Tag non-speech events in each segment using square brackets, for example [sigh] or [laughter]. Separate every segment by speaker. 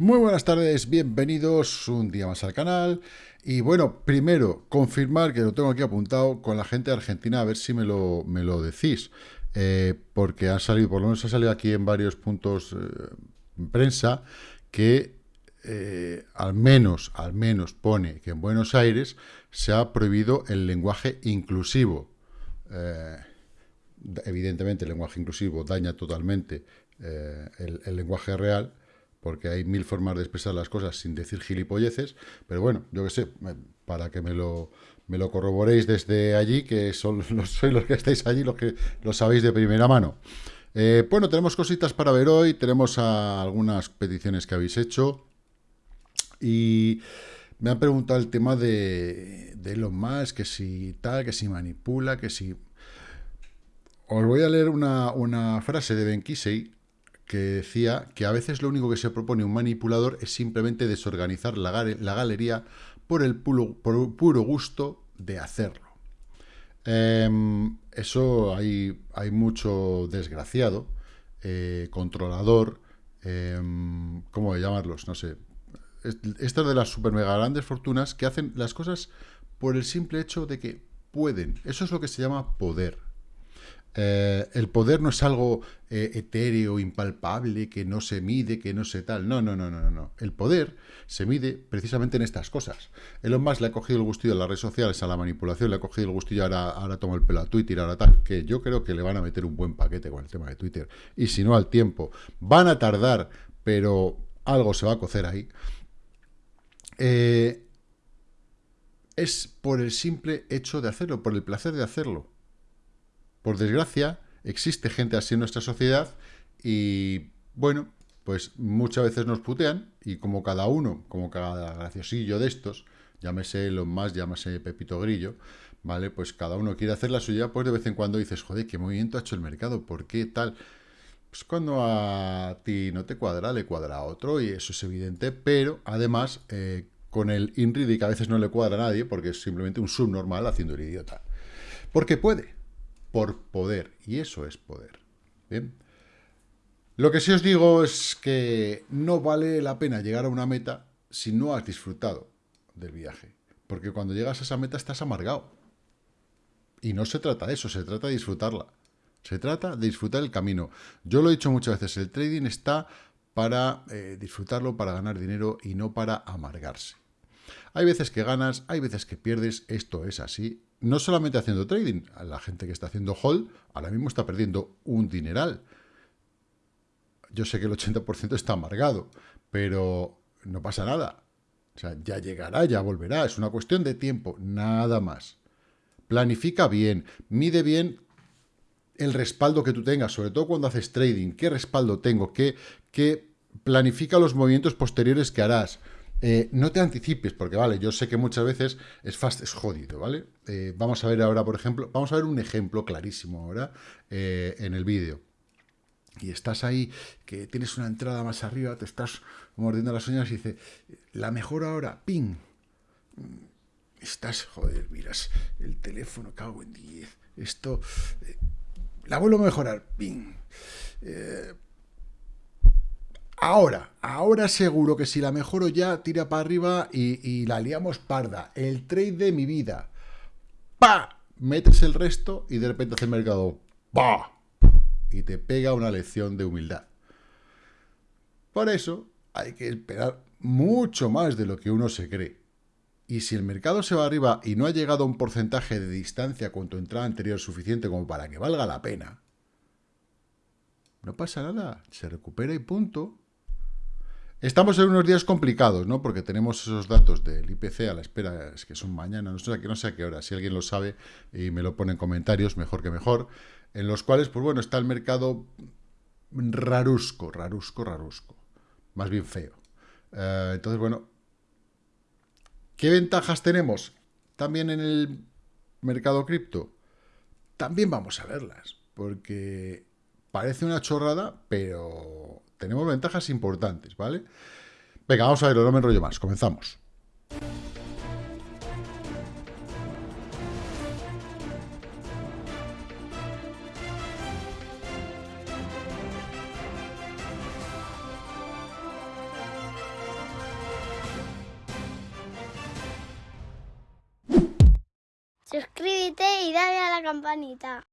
Speaker 1: Muy buenas tardes, bienvenidos un día más al canal. Y bueno, primero, confirmar que lo tengo aquí apuntado con la gente de Argentina, a ver si me lo, me lo decís. Eh, porque ha salido, por lo menos ha salido aquí en varios puntos eh, en prensa, que eh, al menos, al menos pone que en Buenos Aires se ha prohibido el lenguaje inclusivo. evidentemente el lenguaje inclusivo daña totalmente el lenguaje real, porque hay mil formas de expresar las cosas sin decir gilipolleces, pero bueno, yo qué sé, para que me lo, me lo corroboréis desde allí, que son [laughs] los, sois los que estáis allí, los que lo sabéis de primera mano. Eh, bueno, tenemos cositas para ver hoy, tenemos algunas peticiones que habéis hecho, y me han preguntado el tema de, de Elon Musk, que si tal, que si manipula, que si... Os voy a leer una, una frase de Ben Kisei, que decía que a veces lo único que se propone un manipulador es simplemente desorganizar la, galería por el puro, puro gusto de hacerlo. Em, eso hay, hay, mucho desgraciado, eh, controlador, em, ¿cómo llamarlos? No sé. Estas de las super mega grandes fortunas que hacen las cosas por el simple hecho de que pueden. Eso es lo que se llama poder. Eh, el poder no es algo eh, etéreo, impalpable, que no se mide, que no se tal. No, no, no, no, no. El poder se mide precisamente en estas cosas. Elon Musk le ha cogido el gustillo a las redes sociales, a la manipulación, le ha cogido el gustillo, ahora, ahora toma el pelo a Twitter, ahora tal, que yo creo que le van a meter un buen paquete con el tema de Twitter. Y si no, al tiempo. Van a tardar, pero algo se va a cocer ahí. Eh, es por el simple hecho de hacerlo, por el placer de hacerlo. Por desgracia, existe gente así en nuestra sociedad y, bueno, pues muchas veces nos putean y como cada uno, como cada graciosillo de estos, llámese los más, llámese Pepito Grillo, ¿vale? Pues cada uno quiere hacer la suya, pues de vez en cuando dices, joder, ¿qué movimiento ha hecho el mercado? ¿Por qué tal? Pues cuando a ti no te cuadra, le cuadra a otro y eso es evidente, pero además eh, con el INRIDI que a veces no le cuadra a nadie porque es simplemente un subnormal haciendo el idiota. Porque puede, por poder, y eso es poder. Bien. Lo que sí os digo es que no vale la pena llegar a una meta si no has disfrutado del viaje. Porque cuando llegas a esa meta estás amargado. Y no se trata de eso, se trata de disfrutarla. Se trata de disfrutar el camino. Yo lo he dicho muchas veces, el trading está para eh, disfrutarlo, para ganar dinero y no para amargarse. Hay veces que ganas, hay veces que pierdes, esto es así, no solamente haciendo trading, la gente que está haciendo hold ahora mismo está perdiendo un dineral. Yo sé que el 80% está amargado, pero no pasa nada. O sea, ya llegará, ya volverá, es una cuestión de tiempo, nada más. Planifica bien, mide bien el respaldo que tú tengas, sobre todo cuando haces trading, qué respaldo tengo, qué, qué planifica los movimientos posteriores que harás. Eh, no te anticipes, porque vale, yo sé que muchas veces es fast, es jodido, ¿vale? Eh, vamos a ver ahora, por ejemplo, vamos a ver un ejemplo clarísimo ahora eh, en el vídeo. Y estás ahí, que tienes una entrada más arriba, te estás mordiendo las uñas y dice, la mejor ahora, ping. Estás, joder, miras el teléfono, cago en 10. Esto, la vuelvo a mejorar, ping. Ahora, ahora seguro que si la mejoro ya, tira para arriba y, la liamos parda. El trade de mi vida. ¡Pa! Metes el resto y de repente hace el mercado. ¡Pa! Y te pega una lección de humildad. Por eso hay que esperar mucho más de lo que uno se cree. Y si el mercado se va arriba y no ha llegado a un porcentaje de distancia con tu entrada anterior suficiente como para que valga la pena, no pasa nada, se recupera y punto. Estamos en unos días complicados, ¿no? Porque tenemos esos datos del IPC a la espera, es que son mañana, no sé, no sé a qué hora, si alguien lo sabe y me lo pone en comentarios, mejor que mejor, en los cuales, pues bueno, está el mercado rarusco, rarusco, rarusco, más bien feo. Eh, entonces, bueno, ¿qué ventajas tenemos también en el mercado cripto? También vamos a verlas, porque parece una chorrada, pero tenemos ventajas importantes, ¿vale? Venga, vamos a verlo, no me enrollo más, comenzamos.
Speaker 2: Suscríbete y dale a la campanita.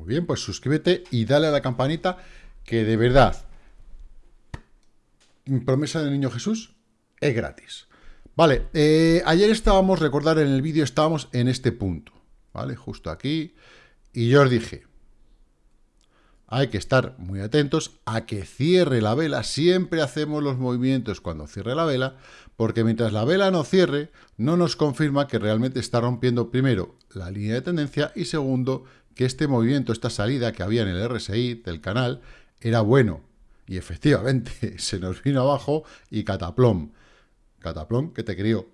Speaker 1: Muy bien, pues suscríbete y dale a la campanita que de verdad, promesa del niño Jesús, es gratis. Vale, eh, ayer estábamos, recordar en el vídeo, estábamos en este punto, ¿vale? Justo aquí. Y yo os dije, hay que estar muy atentos a que cierre la vela. Siempre hacemos los movimientos cuando cierre la vela, porque mientras la vela no cierre, no nos confirma que realmente está rompiendo primero la línea de tendencia y segundo, que este movimiento, esta salida que había en el RSI del canal, era bueno. Y efectivamente, [laughs] se nos vino abajo y cataplom. Cataplom que te crió.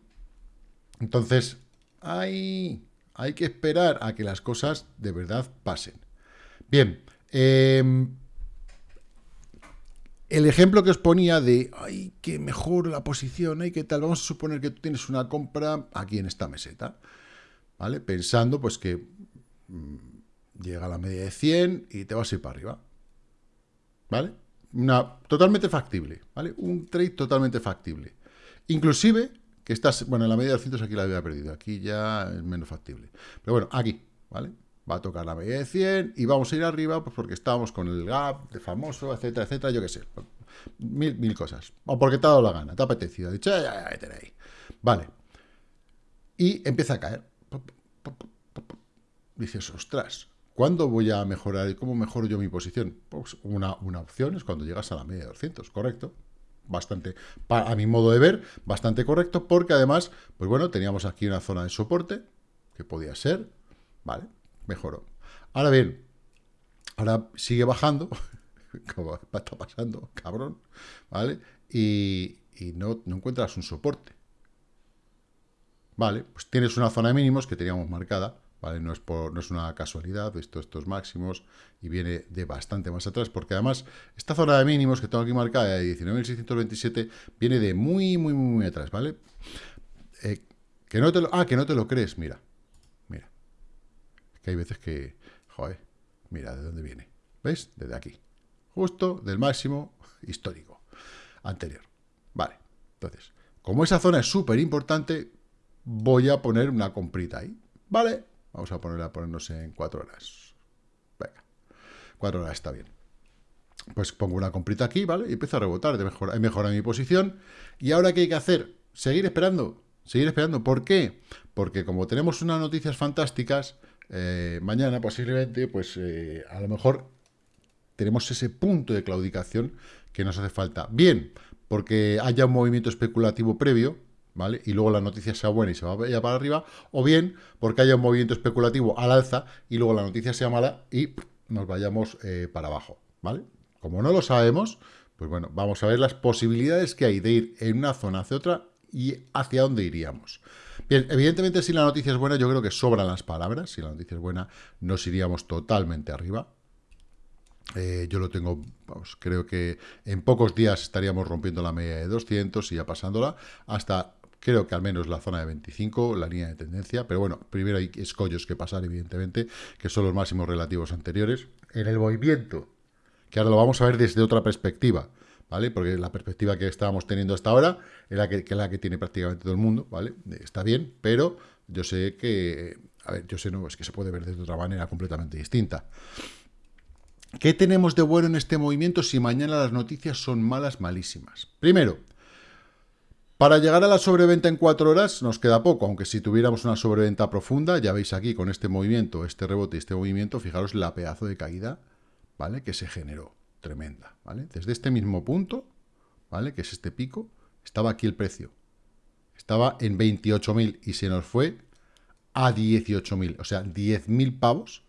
Speaker 1: Entonces, hay, hay que esperar a que las cosas de verdad pasen. Bien, Em, el ejemplo que os ponía de, ay, que mejor la posición, ay, que tal, vamos a suponer que tú tienes una compra aquí en esta meseta, ¿vale? Pensando, pues, que mm, llega a la media de 100 y te vas a ir para arriba, ¿vale? Una, totalmente factible, ¿vale? Un trade totalmente factible. Inclusive, que estás, bueno, en la media de 200 aquí la había perdido, aquí ya es menos factible. Pero bueno, aquí, ¿vale? va a tocar la media de 100 y vamos a ir arriba pues porque estábamos con el gap de famoso, etcétera, etcétera, yo qué sé. Mil, mil cosas. O porque te ha dado la gana, te ha apetecido. dicho, ya, ya, ahí. Vale. Y empieza a caer. Dices, ostras, ¿cuándo voy a mejorar y cómo mejoro yo mi posición? Pues una, una opción es cuando llegas a la media de 200, ¿correcto? Bastante, a mi modo de ver, bastante correcto, porque además, pues bueno, teníamos aquí una zona de soporte, que podía ser, ¿vale? mejoró. Ahora bien, ahora sigue bajando, [laughs] como está pasando, cabrón, ¿vale? Y, no, encuentras un soporte. Vale, pues tienes una zona de mínimos que teníamos marcada, No es, no es una casualidad, esto, estos máximos, y viene de bastante más atrás, porque además esta zona de mínimos que tengo aquí marcada de 19.627 viene de muy, muy, muy, muy atrás, ¿vale? Eh, que no te lo, ah, que no te lo crees, mira que hay veces que, joder, mira de dónde viene. ¿Veis? Desde aquí. Justo del máximo histórico anterior. Vale. Entonces, como esa zona es súper importante, voy a poner una comprita ahí. ¿Vale? Vamos a ponerla a ponernos en cuatro horas. Venga. Cuatro horas está bien. Pues pongo una comprita aquí, ¿vale? Y empiezo a rebotar. De mejorado mi posición. ¿Y ahora qué hay que hacer? Seguir esperando. Seguir esperando. ¿Por qué? Porque como tenemos unas noticias fantásticas, eh, mañana posiblemente, pues eh, a lo mejor tenemos ese punto de claudicación que nos hace falta. Bien, porque haya un movimiento especulativo previo, ¿vale? Y luego la noticia sea buena y se vaya para arriba, o bien porque haya un movimiento especulativo al alza y luego la noticia sea mala y nos vayamos eh, para abajo, ¿vale? Como no lo sabemos, pues bueno, vamos a ver las posibilidades que hay de ir en una zona hacia otra y hacia dónde iríamos. Bien, evidentemente si la noticia es buena, yo creo que sobran las palabras. Si la noticia es buena, nos iríamos totalmente arriba. Eh, yo lo tengo, creo que en pocos días estaríamos rompiendo la media de 200 y ya pasándola hasta, creo que al menos la zona de 25, la línea de tendencia. Pero bueno, primero hay escollos que pasar, evidentemente, que son los máximos relativos anteriores. En el movimiento, que ahora lo vamos a ver desde otra perspectiva. ¿vale? Porque la perspectiva que estábamos teniendo hasta ahora es la que, es la que tiene prácticamente todo el mundo, ¿vale? Está bien, pero yo sé que, a ver, yo sé, no, es que se puede ver de otra manera completamente distinta. ¿Qué tenemos de bueno en este movimiento si mañana las noticias son malas, malísimas? Primero, para llegar a la sobreventa en cuatro horas nos queda poco, aunque si tuviéramos una sobreventa profunda, ya veis aquí con este movimiento, este rebote y este movimiento, fijaros la pedazo de caída, ¿vale? Que se generó tremenda, ¿vale? Desde este mismo punto, ¿vale? Que es este pico, estaba aquí el precio. Estaba en 28.000 y se nos fue a 18.000, o sea, 10.000 pavos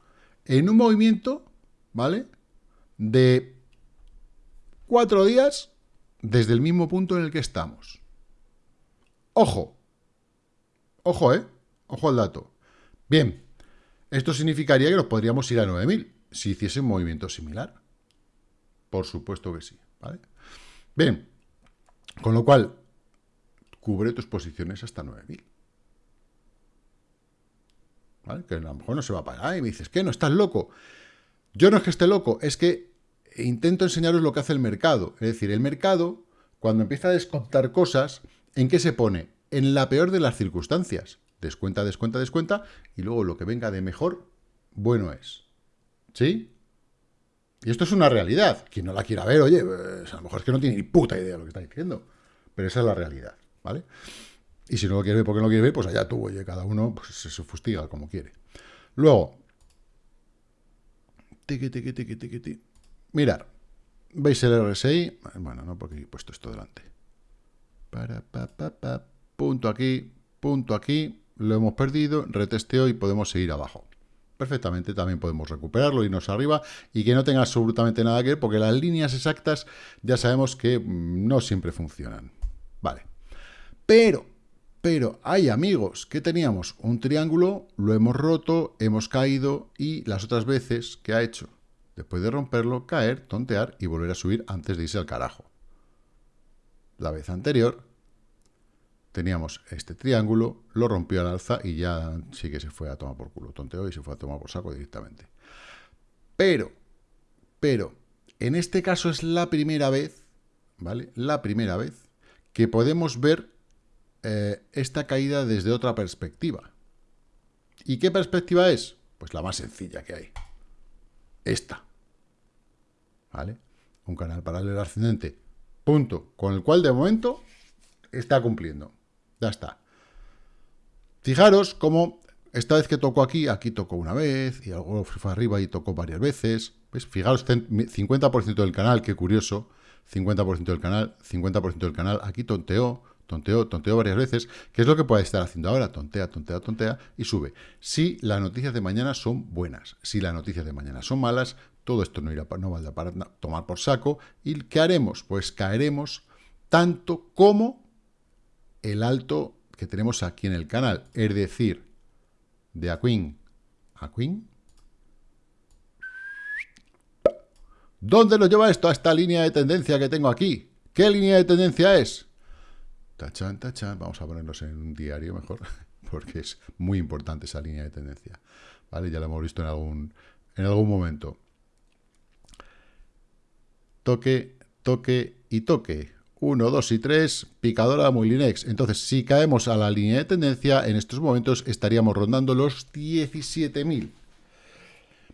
Speaker 1: en un movimiento, ¿vale? De cuatro días desde el mismo punto en el que estamos. Ojo, ojo, ¿eh? Ojo al dato. Bien, esto significaría que nos podríamos ir a 9.000 si hiciese un movimiento similar. Por supuesto que sí, ¿vale? Bien, con lo cual, cubre tus posiciones hasta 9.000. ¿Vale? Que a lo mejor no se va a pagar y me dices, ¿qué? ¿No estás loco? Yo no es que esté loco, es que intento enseñaros lo que hace el mercado. Es decir, el mercado, cuando empieza a descontar cosas, ¿en qué se pone? En la peor de las circunstancias. descuenta, descuenta, descuenta, y luego lo que venga de mejor, bueno es. ¿Sí? Y esto es una realidad. Quien no la quiera ver, oye, pues, a lo mejor es que no tiene ni puta idea de lo que está diciendo. Pero esa es la realidad, ¿vale? Y si no lo quiere ver porque no lo quiere ver, pues allá tú, oye, cada uno pues, se fustiga como quiere. Luego, tiqui, tiqui, tiqui, tiqui, Mirar, ¿veis el RSI? Bueno, no porque he puesto esto delante. Punto aquí, punto aquí, lo hemos perdido, retesteo y podemos seguir abajo. Perfectamente, también podemos recuperarlo, irnos arriba y que no tenga absolutamente nada que ver, porque las líneas exactas ya sabemos que mm, no siempre funcionan. Vale. Pero, pero hay amigos que teníamos un triángulo, lo hemos roto, hemos caído y las otras veces que ha hecho, después de romperlo, caer, tontear y volver a subir antes de irse al carajo. La vez anterior teníamos este triángulo, lo rompió al alza y ya sí que se fue a tomar por culo, tonteó y se fue a tomar por saco directamente. Pero, pero, en este caso es la primera vez, ¿vale? La primera vez que podemos ver eh, esta caída desde otra perspectiva. ¿Y qué perspectiva es? Pues la más sencilla que hay. Esta. ¿Vale? Un canal paralelo ascendente. Punto. Con el cual de momento está cumpliendo. Ya está. Fijaros cómo esta vez que tocó aquí, aquí tocó una vez, y luego fue arriba y tocó varias veces. ¿Ves? Fijaros, 50% del canal, qué curioso. 50% del canal, 50% del canal, aquí tonteó, tonteó, tonteó varias veces. ¿Qué es lo que puede estar haciendo ahora? Tontea, tontea, tontea y sube. Si las noticias de mañana son buenas, si las noticias de mañana son malas, todo esto no, irá, no valdrá para tomar por saco. ¿Y qué haremos? Pues caeremos tanto como el alto que tenemos aquí en el canal, es decir, de Aquin a Queen. ¿Dónde nos lleva esto a esta línea de tendencia que tengo aquí? ¿Qué línea de tendencia es? Tachan, tachan. Vamos a ponernos en un diario mejor, [laughs] porque es muy importante esa línea de tendencia. ¿Vale? Ya lo hemos visto en algún, en algún momento. Toque, toque y toque. 1, 2 y 3, picadora Linex. Entonces, si caemos a la línea de tendencia, en estos momentos estaríamos rondando los 17.000.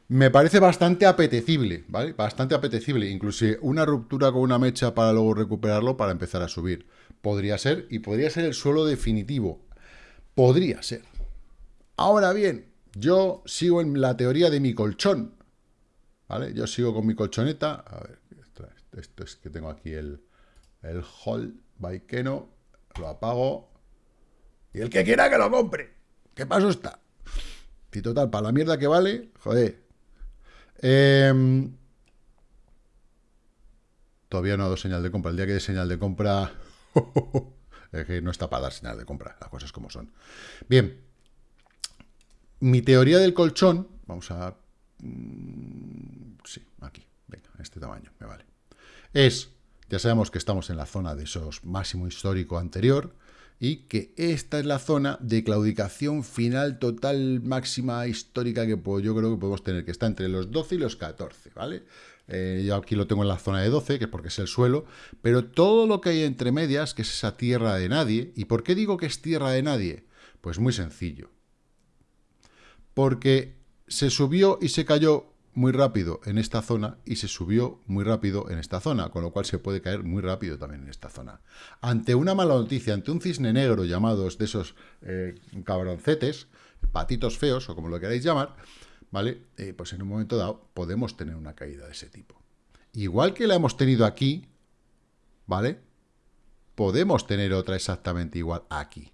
Speaker 1: Me parece bastante apetecible, ¿vale? Bastante apetecible. Inclusive una ruptura con una mecha para luego recuperarlo para empezar a subir. Podría ser, y podría ser el suelo definitivo. Podría ser. Ahora bien, yo sigo en la teoría de mi colchón. ¿Vale? Yo sigo con mi colchoneta. A ver, esto es que tengo aquí el el hold by Keno, lo apago, y el que quiera que lo compre. ¿Qué paso está? Y total, para la mierda que vale, joder. Em, todavía no ha dado señal de compra. El día que dé señal de compra... [laughs] es que no está para dar señal de compra, las cosas como son. Bien. Mi teoría del colchón... Vamos a... Mm, sí, aquí. Venga, este tamaño, me vale. Es ya sabemos que estamos en la zona de esos máximo histórico anterior y que esta es la zona de claudicación final total máxima histórica que yo creo que podemos tener, que está entre los 12 y los 14, ¿vale? Eh, yo aquí lo tengo en la zona de 12, que es porque es el suelo, pero todo lo que hay entre medias, que es esa tierra de nadie, ¿y por qué digo que es tierra de nadie? Pues muy sencillo. Porque se subió y se cayó muy rápido en esta zona y se subió muy rápido en esta zona, con lo cual se puede caer muy rápido también en esta zona. Ante una mala noticia, ante un cisne negro llamados de esos eh, cabroncetes, patitos feos o como lo queráis llamar, ¿vale? Eh, pues en un momento dado podemos tener una caída de ese tipo. Igual que la hemos tenido aquí, ¿vale? Podemos tener otra exactamente igual aquí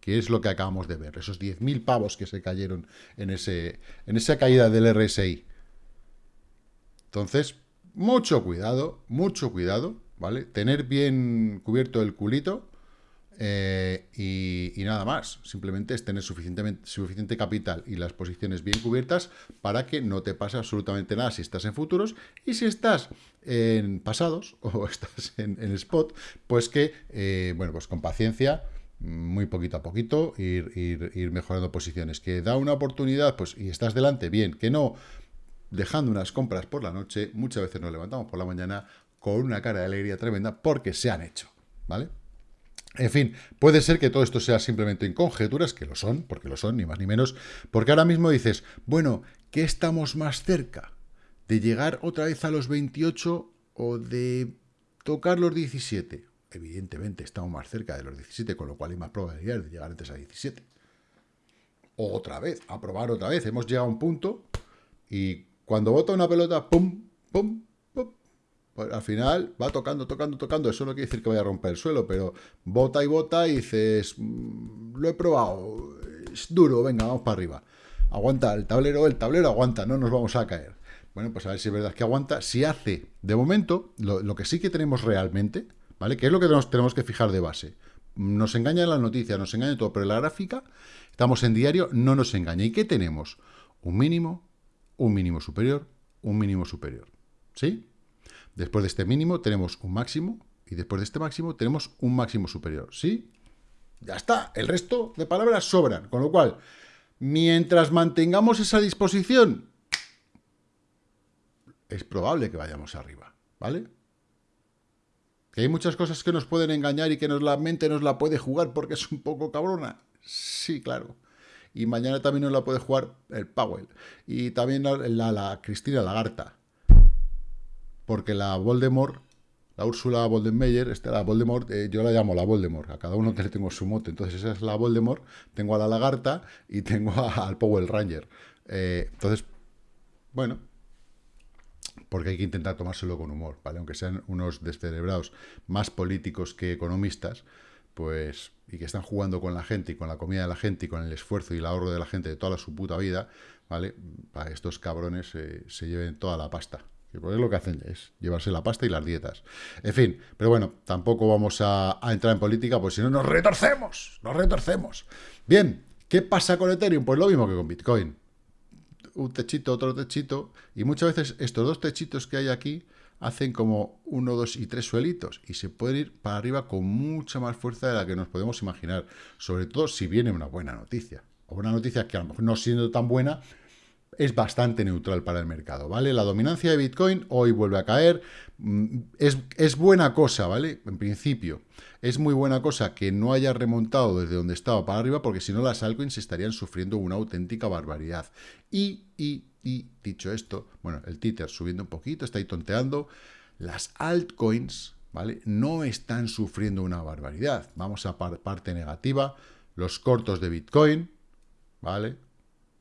Speaker 1: que es lo que acabamos de ver, esos 10.000 pavos que se cayeron en, ese, en esa caída del RSI. Entonces, mucho cuidado, mucho cuidado, ¿vale? Tener bien cubierto el culito eh, y, nada más. Simplemente es tener suficientemente, suficiente capital y las posiciones bien cubiertas para que no te pase absolutamente nada si estás en futuros y si estás en pasados [laughs] o estás en, spot, pues que, eh, bueno, pues con paciencia muy poquito a poquito, ir, ir, ir, mejorando posiciones. Que da una oportunidad, pues, y estás delante, bien. Que no, dejando unas compras por la noche, muchas veces nos levantamos por la mañana con una cara de alegría tremenda porque se han hecho, ¿vale? En fin, puede ser que todo esto sea simplemente en conjeturas, que lo son, porque lo son, ni más ni menos, porque ahora mismo dices, bueno, ¿qué estamos más cerca? ¿De llegar otra vez a los 28 o de tocar los 17? Evidentemente estamos más cerca de los 17, con lo cual hay más probabilidades de llegar antes a 17. Otra vez, a probar otra vez. Hemos llegado a un punto y cuando bota una pelota, pum, pum, pues al final va tocando, tocando, tocando. Eso no quiere decir que vaya a romper el suelo, pero bota y bota y dices, mm, lo he probado, es duro, venga, vamos para arriba. Aguanta el tablero, el tablero aguanta, no nos vamos a caer. Bueno, pues a ver si es verdad que aguanta. Si hace, de momento, lo, que sí que tenemos realmente, ¿vale? Que es lo que tenemos, tenemos que fijar de base. Nos engaña la noticia, nos engaña todo, pero la gráfica, estamos en diario, no nos engaña. ¿Y qué tenemos? Un mínimo, un mínimo superior, un mínimo superior. ¿Sí? Después de este mínimo tenemos un máximo y después de este máximo tenemos un máximo superior. ¿Sí? Ya está. El resto de palabras sobran. Con lo cual, mientras mantengamos esa disposición, es probable que vayamos arriba. ¿Vale? Que hay muchas cosas que nos pueden engañar y que nos, la mente nos la puede jugar porque es un poco cabrona. Sí, claro. Y mañana también nos la puede jugar el Powell. Y también la, Cristina Lagarta porque la Voldemort, la Úrsula Voldemort, esta, la Voldemort, eh, yo la llamo la Voldemort, a cada uno que le tengo su mote, entonces esa es la Voldemort, tengo a la Lagarta y tengo al Power Ranger. Eh, entonces, bueno, porque hay que intentar tomárselo con humor, ¿vale? Aunque sean unos descerebrados más políticos que economistas, pues, y que están jugando con la gente y con la comida de la gente y con el esfuerzo y el ahorro de la gente de toda su puta vida, ¿vale? Para estos cabrones eh, se lleven toda la pasta, que pues lo que hacen es llevarse la pasta y las dietas. En fin, pero bueno, tampoco vamos a, entrar en política, pues si no nos retorcemos, nos retorcemos. Bien, ¿qué pasa con Ethereum? Pues lo mismo que con Bitcoin. Un techito, otro techito, y muchas veces estos dos techitos que hay aquí hacen como uno, dos y tres suelitos, y se pueden ir para arriba con mucha más fuerza de la que nos podemos imaginar, sobre todo si viene una buena noticia, o una noticia que a lo mejor no siendo tan buena, es bastante neutral para el mercado, ¿vale? La dominancia de Bitcoin hoy vuelve a caer, mm, es, es, buena cosa, ¿vale? En principio, es muy buena cosa que no haya remontado desde donde estaba para arriba, porque si no las altcoins estarían sufriendo una auténtica barbaridad. Y, y, y, dicho esto, bueno, el Tether subiendo un poquito, está ahí tonteando, las altcoins, ¿vale? No están sufriendo una barbaridad. Vamos a parte negativa, los cortos de Bitcoin, ¿vale?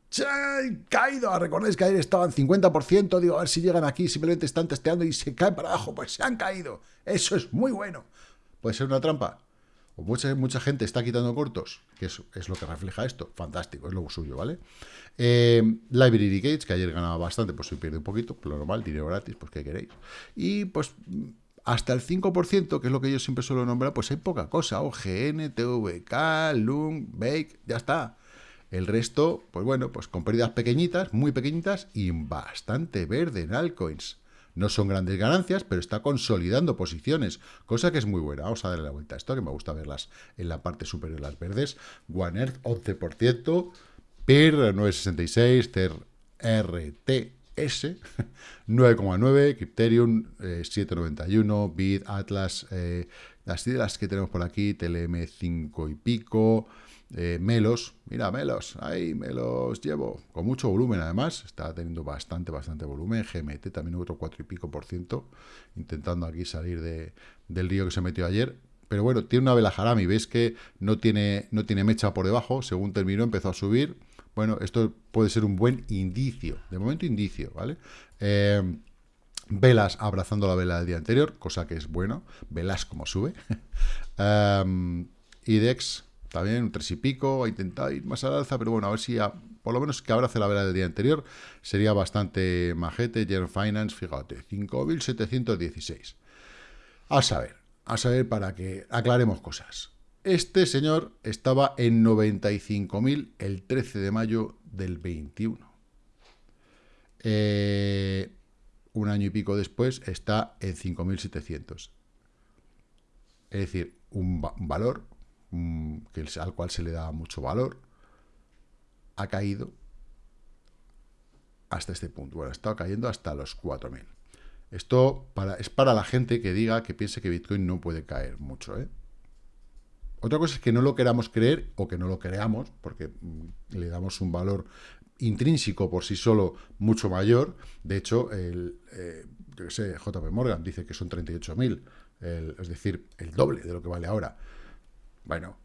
Speaker 1: ¡Se han caído! Recordáis que ayer estaban 50%, digo, a ver si llegan aquí, simplemente están testeando y se caen para abajo, pues se han caído. Eso es muy bueno. ¿Puede ser una trampa? O mucha, mucha gente está quitando cortos, que es, lo que refleja esto. Fantástico, es lo suyo, ¿vale? Eh, Library Gates, que ayer ganaba bastante, pues se pierde un poquito, lo normal, dinero gratis, pues ¿qué queréis? Y pues hasta el 5%, que es lo que yo siempre suelo nombrar, pues hay poca cosa. OGN, TVK, Lung, Bake, ya está. El resto, pues bueno, pues con pérdidas pequeñitas, muy pequeñitas y bastante verde en altcoins. No son grandes ganancias, pero está consolidando posiciones, cosa que es muy buena. Vamos a darle la vuelta a esto, que me gusta verlas en la parte superior, las verdes. One Earth, 11%, PIR, 966, TER, RTS, 9,9, [laughs] Crypterium, 7,91, BIT, Atlas, eh, las las que tenemos por aquí, TLM 5 y pico, eh, Melos, mira, Melos, ahí me los llevo, con mucho volumen además, está teniendo bastante, bastante volumen, GMT también otro 4 y pico por ciento, intentando aquí salir de, del río que se metió ayer, pero bueno, tiene una vela Harami, veis que no tiene, no tiene mecha por debajo, según terminó empezó a subir, bueno, esto puede ser un buen indicio, de momento indicio, ¿vale? Eh, velas abrazando la vela del día anterior, cosa que es bueno, velas como sube, um, [laughs] IDEX también un tres y pico, ha intentado ir más al alza, pero bueno, a ver si por lo menos que abrace la vela del día anterior sería bastante majete. General Finance, fíjate, 5.716. A saber, a saber para que aclaremos cosas. Este señor estaba en 95.000 el 13 de mayo del 21. Eh, un año y pico después está en 5.700. Es decir, un valor Mm, que, al cual se le da mucho valor, ha caído hasta este punto. Bueno, ha estado cayendo hasta los 4.000. Esto para, es para la gente que diga, que piense que Bitcoin no puede caer mucho. ¿eh? Otra cosa es que no lo queramos creer o que no lo creamos, porque mm, le damos un valor intrínseco por sí solo mucho mayor. De hecho, el, eh, yo sé, JP Morgan dice que son 38.000, es decir, el doble de lo que vale ahora. Bueno,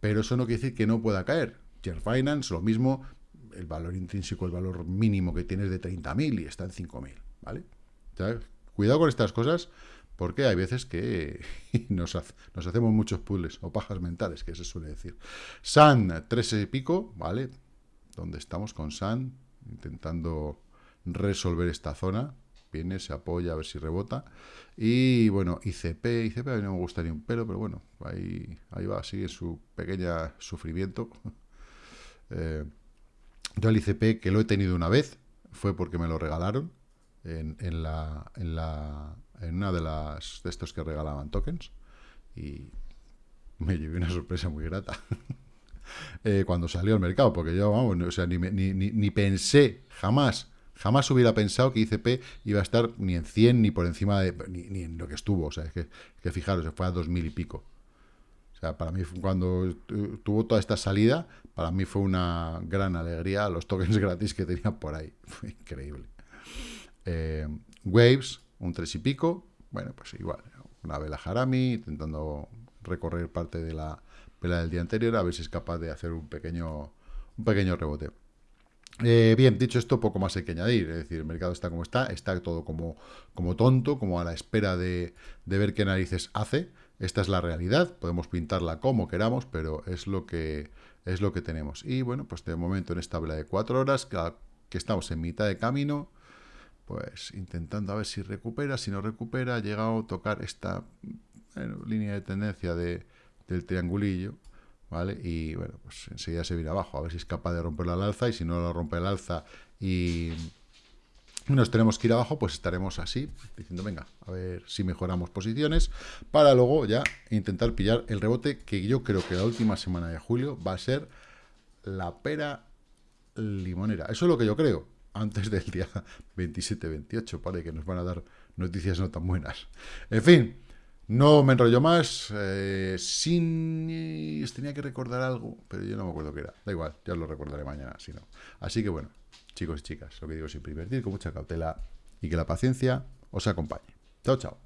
Speaker 1: pero eso no quiere decir que no pueda caer. Share Finance, lo mismo, el valor intrínseco, el valor mínimo que tienes de 30.000 y está en 5.000, ¿vale? Cuidado con estas cosas, porque hay veces que [laughs] nos, hacemos muchos puzzles o pajas mentales, que se suele decir. San, 13 y pico, ¿vale? Donde estamos con San, intentando resolver esta zona. Viene, se apoya, a ver si rebota. Y bueno, ICP, ICP a mí no me gustaría un pelo, pero bueno, ahí, ahí va, sigue su pequeña sufrimiento. [laughs] Eh, yo el ICP, que lo he tenido una vez, fue porque me lo regalaron en, en, la, en, la, en una de las de estos que regalaban tokens y me llevé una sorpresa muy grata [laughs] eh, cuando salió al mercado, porque yo, vamos, o sea, ni, ni, ni, pensé, jamás, jamás hubiera pensado que ICP iba a estar ni en 100 ni por encima de, ni, en lo que estuvo, o sea, es que, fijaros, fue a 2000 y pico. O sea, para mí, cuando tuvo toda esta salida, para mí fue una gran alegría los tokens [laughs] gratis que tenía por ahí. [laughs] Fue increíble. Eh, Waves, un 3 y pico. Bueno, pues igual, una vela Harami, intentando recorrer parte de la vela del día anterior, a ver si es capaz de hacer un pequeño, un pequeño rebote. Eh, bien, dicho esto, poco más hay que añadir. Es decir, el mercado está como está, está todo como, como tonto, como a la espera de, de ver qué narices hace. Esta es la realidad, podemos pintarla como queramos, pero es lo que, es lo que tenemos. Y bueno, pues de momento en esta vela de cuatro horas, que, que estamos en mitad de camino, pues intentando a ver si recupera, si no recupera, ha llegado a tocar esta línea de tendencia de, del triangulillo, ¿vale? Y bueno, pues enseguida se viene abajo, a ver si es capaz de romperla al alza, y si no lo rompe el alza y nos tenemos que ir abajo, pues estaremos así, diciendo, venga, a ver si mejoramos posiciones, para luego ya intentar pillar el rebote, que yo creo que la última semana de julio va a ser la pera limonera. Eso es lo que yo creo antes del día [laughs] 27-28, para que nos van a dar noticias no tan buenas. En fin, no me enrollo más. Eh, sin... Tenía que recordar algo, pero yo no me acuerdo qué era. Da igual, ya lo recordaré mañana, si no. Así que bueno, chicos y chicas, lo que digo siempre, invertir con mucha cautela y que la paciencia os acompañe. Chao, chao.